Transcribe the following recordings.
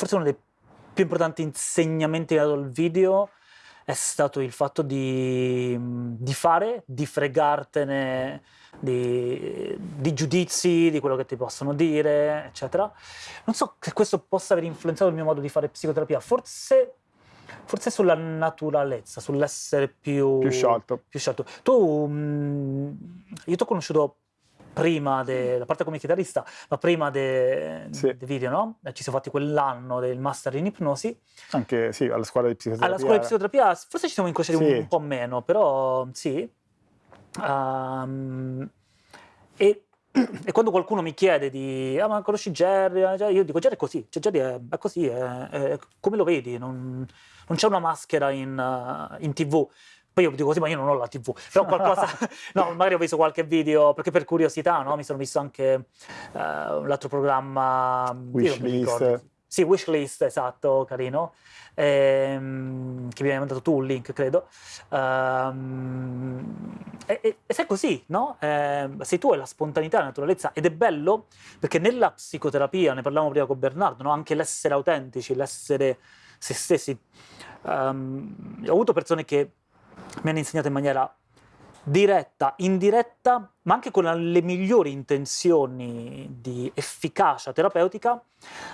forse uno dei più importanti insegnamenti che ha dato il video è stato il fatto di, di fare, di fregartene di, di, giudizi, di quello che ti possono dire, eccetera. Non so se questo possa aver influenzato il mio modo di fare psicoterapia, forse, forse sulla naturalezza, sull'essere più, più sciolto. Più sciolto. Tu, io ti ho conosciuto prima, de, la parte come chitarrista, ma prima dei sì. de video, no? Eh, ci siamo fatti quell'anno del master in ipnosi. Anche, sì, alla scuola di psicoterapia. Alla scuola di psicoterapia, forse ci siamo incrociati sì. un, un, po' meno, però sì. Um, e, e, quando qualcuno mi chiede di, ah ma conosci Jerry? Eh, io dico Jerry è così, cioè Jerry è, è così, è, è, come lo vedi, non, non c'è una maschera in, uh, in tv. Poi io dico così, ma io non ho la TV, però qualcosa, no, magari ho visto qualche video, perché per curiosità, no? Mi sono visto anche uh, l'altro programma... Wishlist. Sì, Wishlist, esatto, carino, ehm, che mi hai mandato tu un link, credo. Um, e, e, e sei così, no? Eh, sei tu, è la spontaneità, la naturalezza, ed è bello perché nella psicoterapia, ne parlavamo prima con Bernardo, no? anche l'essere autentici, l'essere se stessi. Um, ho avuto persone che mi hanno insegnato in maniera diretta, indiretta, ma anche con le migliori intenzioni di efficacia terapeutica,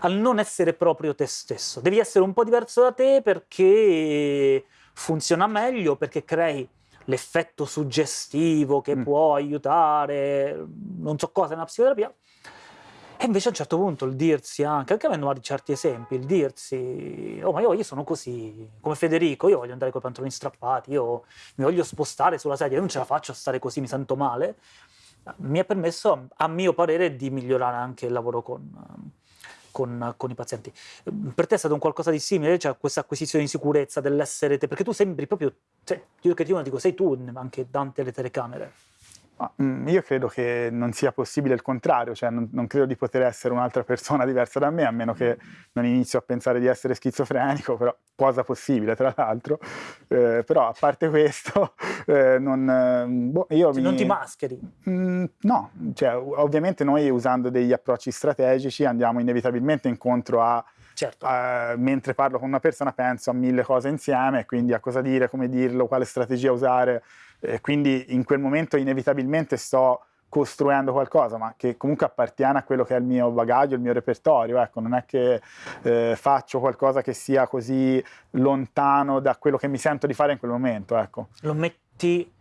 al non essere proprio te stesso. Devi essere un po' diverso da te perché funziona meglio, perché crei l'effetto suggestivo che mm. può aiutare non so cosa nella psicoterapia, e invece a un certo punto il dirsi anche, anche avendo certi esempi, il dirsi, oh ma io, io, sono così, come Federico, io voglio andare con i pantaloni strappati, io mi voglio spostare sulla sedia, io non ce la faccio a stare così, mi sento male, mi ha permesso, a mio parere, di migliorare anche il lavoro con, con, con i pazienti. Per te è stato un qualcosa di simile, cioè questa acquisizione di sicurezza dell'essere te, perché tu sembri proprio, cioè, io che ti dico, sei tu anche davanti alle telecamere. Mm, io credo che non sia possibile il contrario, cioè non, non credo di poter essere un'altra persona diversa da me, a meno che non inizio a pensare di essere schizofrenico, però cosa possibile tra l'altro, eh, però a parte questo, eh, non, eh, boh, io cioè, mi... non ti mascheri? Mm, no, cioè, ovviamente noi usando degli approcci strategici andiamo inevitabilmente incontro a Certo. Uh, mentre parlo con una persona penso a mille cose insieme, quindi a cosa dire, come dirlo, quale strategia usare, eh, quindi in quel momento inevitabilmente sto costruendo qualcosa, ma che comunque appartiene a quello che è il mio bagaglio, il mio repertorio, ecco, non è che eh, faccio qualcosa che sia così lontano da quello che mi sento di fare in quel momento, ecco. Lo metti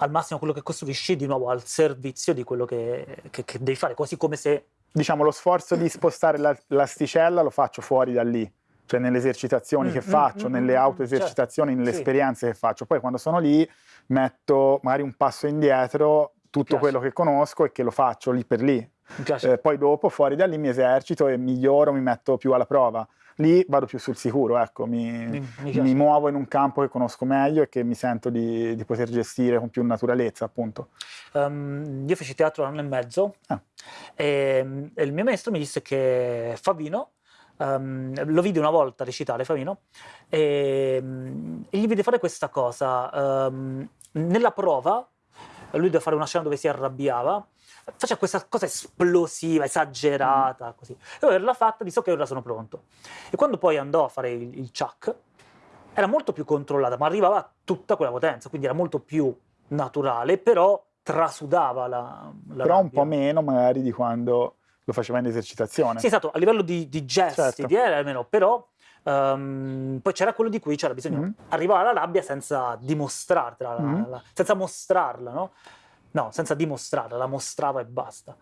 al massimo quello che costruisci di nuovo al servizio di quello che, che, che devi fare, quasi come se... Diciamo, lo sforzo di spostare l'asticella lo faccio fuori da lì, cioè nelle esercitazioni mm, che mm, faccio, mm, nelle mm, autoesercitazioni, certo. nelle sì. esperienze che faccio. Poi quando sono lì metto magari un passo indietro, tutto quello che conosco e che lo faccio lì per lì. Eh, poi dopo fuori da lì mi esercito e miglioro, mi metto più alla prova. Lì vado più sul sicuro, ecco, mi, mi, mi muovo in un campo che conosco meglio e che mi sento di, di poter gestire con più naturalezza, appunto. Um, io feci teatro un anno e mezzo ah. e, e il mio maestro mi disse che Favino Um, lo vidi una volta recitare Favino e, um, e, gli vide fare questa cosa. Um, nella prova, lui doveva fare una scena dove si arrabbiava, faceva questa cosa esplosiva, esagerata, mm. così. Io l'ha fatta, disse ok, ora sono pronto. E quando poi andò a fare il, il chuck, era molto più controllata, ma arrivava a tutta quella potenza, quindi era molto più naturale, però trasudava la, la Però rabbia. un po' meno magari di quando lo faceva in esercitazione. Sì, esatto, a livello di, di gesti, certo. di era almeno, però um, poi c'era quello di cui c'era bisogno. Mm. Arrivare alla rabbia senza dimostrarla, mm. la, la, senza mostrarla, no? No, senza dimostrarla, la mostrava e basta.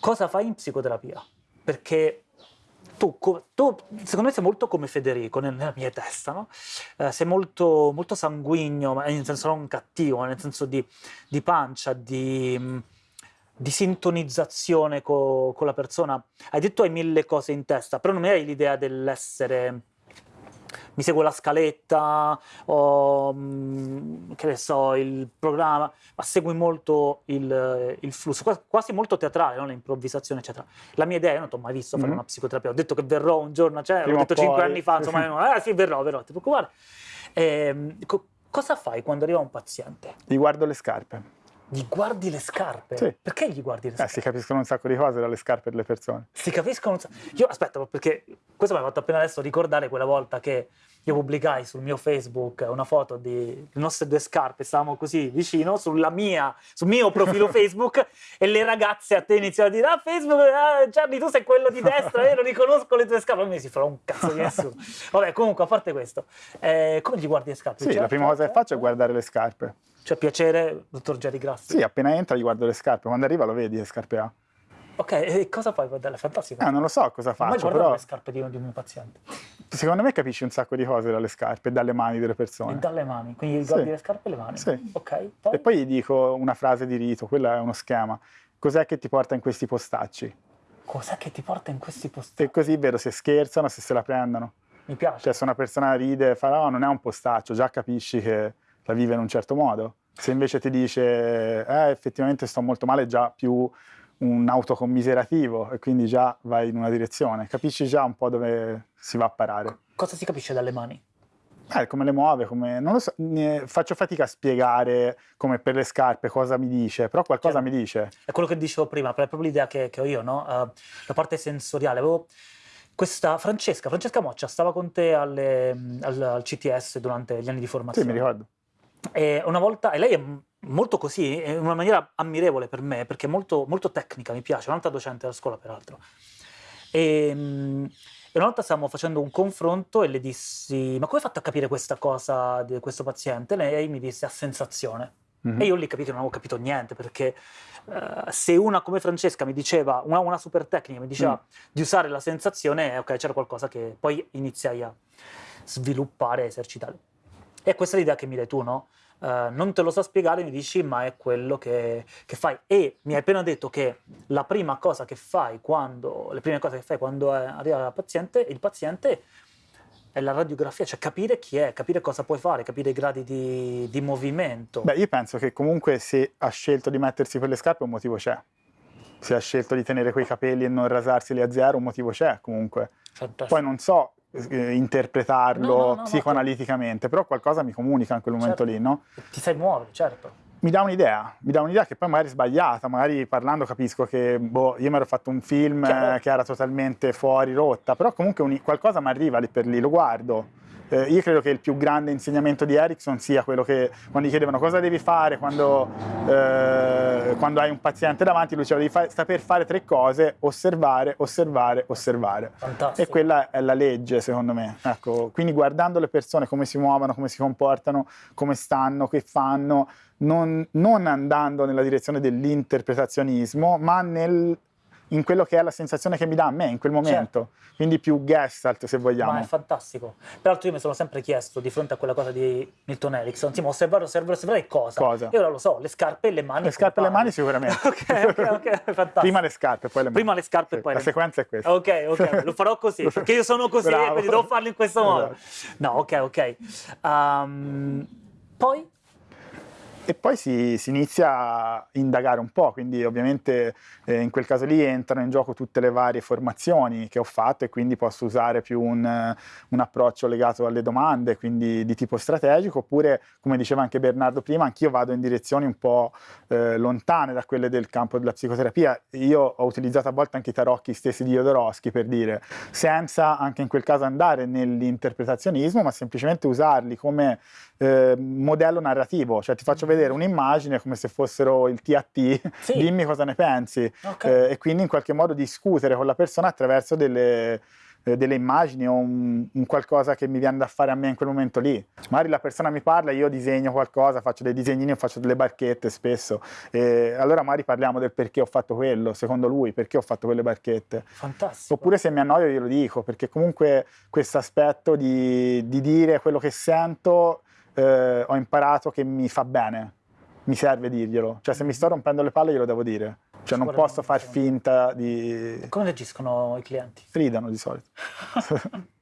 Cosa fai in psicoterapia? Perché tu, tu, secondo me sei molto come Federico nella mia testa, no? Eh, sei molto, molto sanguigno, ma nel senso non cattivo, ma nel senso di, di pancia, di di sintonizzazione co, con la persona. Hai detto hai mille cose in testa, però non hai l'idea dell'essere mi seguo la scaletta o mm, che ne so, il programma, ma segui molto il, il flusso, quasi molto teatrale, no? l'improvvisazione, eccetera. La mia idea, io non ti ho mai visto fare mm -hmm. una psicoterapia, ho detto che verrò un giorno, cioè, l'ho detto cinque anni fa, insomma, no, eh sì, verrò, verrò, ti preoccupare. Eh, co cosa fai quando arriva un paziente? Gli guardo le scarpe Gli guardi le scarpe? Sì. Perché gli guardi le scarpe? Eh, si capiscono un sacco di cose dalle scarpe delle persone. Si capiscono un sacco... Io, aspetta, perché questo mi ha fatto appena adesso ricordare quella volta che io pubblicai sul mio Facebook una foto di le nostre due scarpe, stavamo così vicino, sulla mia, sul mio profilo Facebook, e le ragazze a te iniziano a dire, ah Facebook, ah, Gianni tu sei quello di destra, io non riconosco le tue scarpe, a me si farà un cazzo di nessuno. Vabbè, comunque, a parte questo, eh, come gli guardi le scarpe? Sì, Cioè, la prima cosa che faccio è guardare le scarpe. Cioè, piacere, dottor Jerry Grassi? Sì, appena entra gli guardo le scarpe, quando arriva lo vedi che scarpe ha. Ok, e cosa fai? Guardare? Fantastico. Eh, non lo so cosa faccio, guardato però le scarpe di uno di un mio paziente? secondo me capisci un sacco di cose dalle scarpe e dalle mani delle E persone. dalle mani, quindi guardi Sì. le scarpe e le mani. Sì. Ok, poi? E poi gli dico una frase di rito, quello è uno schema. Cos'è che ti porta in questi postacci? Cos'è che ti porta in questi posti? E così vedo se scherzano, se se la prendono. Mi piace. Cioè se una persona ride e fa no, non è un postaccio, già capisci che la vive in un certo modo. Se invece ti dice eh, effettivamente sto molto male, è già più un autocommiserativo e quindi già vai in una direzione. Capisci già un po' dove si va a parare. Cosa si capisce dalle mani? Eh, come le muove, come... non lo so, faccio fatica a spiegare come per le scarpe cosa mi dice, però qualcosa Chiaro. mi dice. È quello che dicevo prima, è proprio l'idea che, che ho io, no? Eh, la parte sensoriale. Avevo questa Francesca, Francesca Moccia, stava con te alle- al, al CTS durante gli anni di Sì, formazione. mi ricordo. E una volta, e lei è molto così, in una maniera ammirevole per me, perché è molto, molto tecnica, mi piace, un'altra docente della scuola peraltro. E, mm, e una volta stavamo facendo un confronto e le dissi, ma come hai fatto a capire questa cosa di questo paziente? E lei mi disse a sensazione. Mhm. E io lì capito, non avevo capito niente, perché eh, se una come Francesca mi diceva, una, una super tecnica mi diceva Mm. di usare la sensazione, eh, ok, c'era qualcosa che poi iniziai a sviluppare esercitare. E questa è l'idea che mi dai tu, no? Eh, non te lo so spiegare, mi dici, ma è quello che, che fai. E mi hai appena detto che la prima cosa che fai quando, le prime cose che fai quando eh, arriva il paziente, il paziente è la radiografia, cioè capire chi è, capire cosa puoi fare, capire i gradi di, di movimento. Beh, io penso che comunque se ha scelto di mettersi quelle scarpe un motivo c'è. Se ha scelto di tenere quei capelli e non rasarseli a zero, un motivo c'è comunque. Fantastico. Poi non so eh, interpretarlo No, no, no, no, psicoanaliticamente, però qualcosa mi comunica in quel momento Certo. lì, no? Ti sai muovere, certo. Mi dà un'idea, mi dà un'idea che poi magari è sbagliata, magari parlando capisco che boh, io mi ero fatto un film eh, che era totalmente fuori rotta, però comunque un- qualcosa mi arriva lì per lì, lo guardo. Eh, io credo che il più grande insegnamento di Erickson sia quello che quando gli chiedevano cosa devi fare quando, eh, quando hai un paziente davanti, lui diceva devi fa- saper fare tre cose, osservare, osservare, osservare. Fantastico. E quella è la legge, secondo me. Ecco, quindi guardando le persone come si muovono, come si comportano, come stanno, che fanno, non, non andando nella direzione dell'interpretazionismo, ma nel- in quello che è la sensazione che mi dà a me in quel momento. Quindi più gestalt, se vogliamo. Ma è fantastico. Peraltro io mi sono sempre chiesto, di fronte a quella cosa di Milton Erickson, sì, ma osservare, osservare, osservare cosa? Cosa? Io ora lo so, le scarpe e le mani. Le scarpe e le mani sicuramente. ok, ok, ok, fantastico. Prima le scarpe, poi le mani. Prima le scarpe e Sì, poi La le- sequenza è questa. Ok, ok, lo farò così, perché io sono così, Bravo. quindi devo farlo in questo modo. Esatto. No, ok, ok. Ehm, poi, E poi si, si inizia a indagare un po', quindi ovviamente eh, in quel caso lì entrano in gioco tutte le varie formazioni che ho fatto e quindi posso usare più un, un approccio legato alle domande, quindi di tipo strategico, oppure come diceva anche Bernardo prima, anch'io vado in direzioni un po' eh, lontane da quelle del campo della psicoterapia. Io ho utilizzato a volte anche i tarocchi stessi di Jodorowsky per dire, senza anche in quel caso andare nell'interpretazionismo, ma semplicemente usarli come eh, modello narrativo, cioè ti faccio vedere un'immagine come se fossero il TAT, Sì. dimmi cosa ne pensi ok. eh, e quindi in qualche modo discutere con la persona attraverso delle, eh, delle immagini o un, un qualcosa che mi viene da fare a me in quel momento lì. Magari la persona mi parla, io disegno qualcosa, faccio dei disegnini o faccio delle barchette spesso e allora magari parliamo del perché ho fatto quello, secondo lui, perché ho fatto quelle barchette. fantastico. Oppure se mi annoio glielo dico, perché comunque questo aspetto di, di dire quello che sento eh, ho imparato che mi fa bene, mi serve dirglielo. Cioè se mi sto rompendo le palle glielo devo dire. Cioè non posso far finta di... Come reagiscono i clienti? Ridano di solito.